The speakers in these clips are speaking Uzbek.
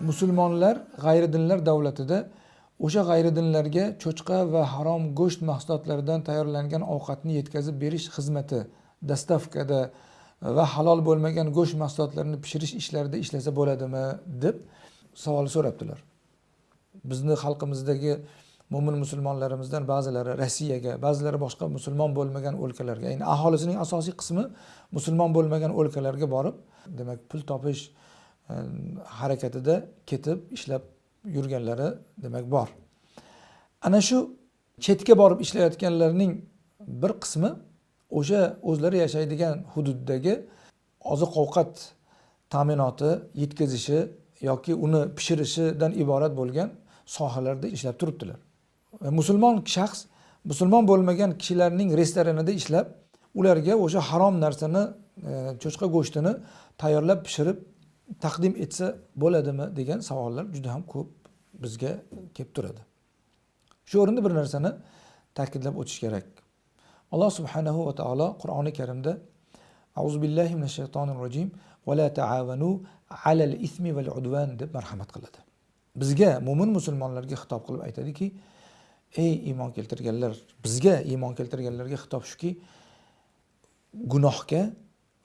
musulmonlar g'ayridinlar davlatida o'sha g'ayridinlarga cho'chqa va harom go'sht mahsulotlaridan tayyorlangan ovqatni yetkazib berish xizmati dostavkada e, va halol bo'lmagan go'sht mahsulotlarini pishirish ishlarida ishlasa bo'ladimi deb savol so'rabdilar. Bizni xalqimizdagi mo'min musulmonlarimizdan ba'zilari rossiyaga ba'zilari boshqa musulmon bo'lmagan o'lkalarga ya'ni aholisining asosiy qismi musulmon bo'lmagan o'lkalarga borib demak pul topish harakatida ketib ishlab yurganlari demak bor. Ana shu chetga borib ishlayotganlarning bir qismi o'sha o'zlari yashaydigan hududdagi oziq ovqat ta'minoti yetkazishi yoki uni pishirishidan iborat bo'lgan sohalarda ishlab turibdilar. Musulmon shaxs musulmon bo'lmagan kishilarning restoranida ishlab ularga o'sha harom narsani cho'chqa go'shtini tayyorlab pishirib taqdim etsa bo'ladimi degan savollar juda ham ko'p bizga kelib turadi. Shu o'rinda bir narsani ta'kidlab o'tish kerak. Alloh subhanahu va taolo qur'oni karimda azu billahi minash shaytonir rojim va la taavanu alal ismi val udvan deb marhamat qiladi. Bizga mo'min musulmonlarga xitob qilib aytadiki ey iymon keltirganlar bizga iymon keltirganlarga xitob shuki gunohga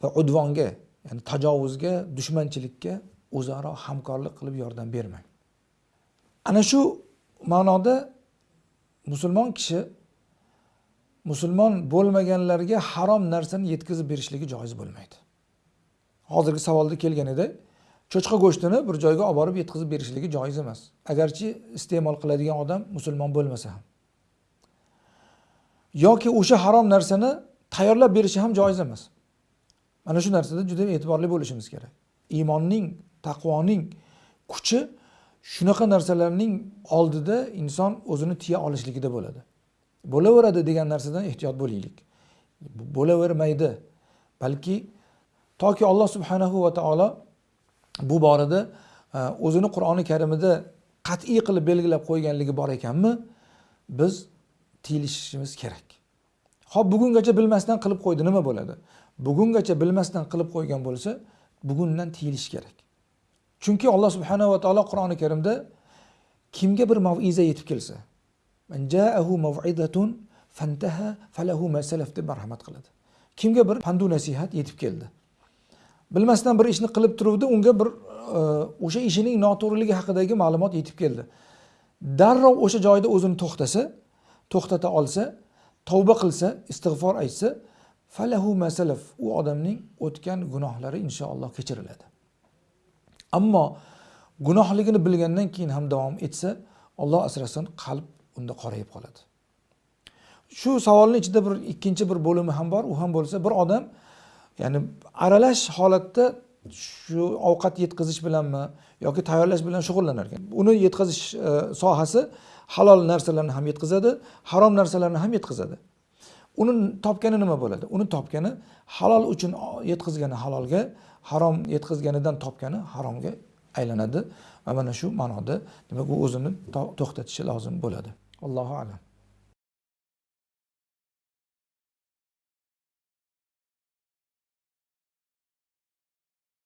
va udvonga ya'ni tajovuzga dushmanchilikka o'zaro hamkorlik qilib yordam bermang. Ana shu ma'noda musulmon kishi musulmon bo'lmaganlarga harom narsani yetkazib berishligi joiz bo'lmaydi. Hozirgi savolda kelgan edi cho'chqa go'shtini bir joyga olib borib yetkazib berishligi joiz emas. Agarchi iste'mol qiladigan odam musulmon bo'lmasa ham. Yoki o'sha harom narsani tayyorlab berishi ham joiz emas. Mana shu narsada juda e'tiborli bo'lishimiz kerak. Iymonning taqvoning kuchi shunaqa narsalarning oldida inson o'zini tiya olishligida bo'ladi. Bo'laveradi degan narsadan ehtiyot bo'laylik. Bo'lavermaydi. Balki toki alloh subhanahu va taolo bu borada e, o'zini qur'oni karimida qat'iy qilib belgilab qo'yganligi bor ekanmi? Biz tiyilishimiz kerak. Hop bugungacha bilmasdan qilib qo'ydi nima bo'ladi? Bugungacha bilmasdan qilib qo'ygan bo'lsa bugundan tiyilish kerak. Chunki alloh subhanahu va taolo qur'oni karimda kimga bir maviza yetib kelsa fantaha falahu deb marhamat qiladi. Kimga bir pandu nasihat yetib keldi? Bilmasdan bir ishni qilib turuvdi unga bir e, o'sha ishining noto'g'riligi haqidagi ma'lumot yetib keldi. Darrov o'sha joyda o'zini to'xtasa to'xtata olsa tavba qilsa istig'for aytsa falahu masalaf u odamning o'tgan gunohlari inshaalloh kechiriladi. Ammo gunohligini bilgandan keyin ham davom etsa olloh asrasin qalb unda qorayib qoladi. Shu savolni ichida bir ikkinchi bir bo'limi ham bor. U ham bo'lsa bir odam ya'ni aralash holatda shu ovqat yetkazish bilanmi yoki tayyorlash bilan shug'ullanar ekan uni yetkazish e, sohasi halol narsalarni ham yetkazadi harom narsalarni ham yetkazadi. Uni topgani nima bo'ladi? Uni topgani halol uchun yetkazgani halolga harom yetkazganidan topgani haromga aylanadi. Va mana shu ma'noda demak u o'zini to'xtatishi lozim bo'ladi. Allohu alam.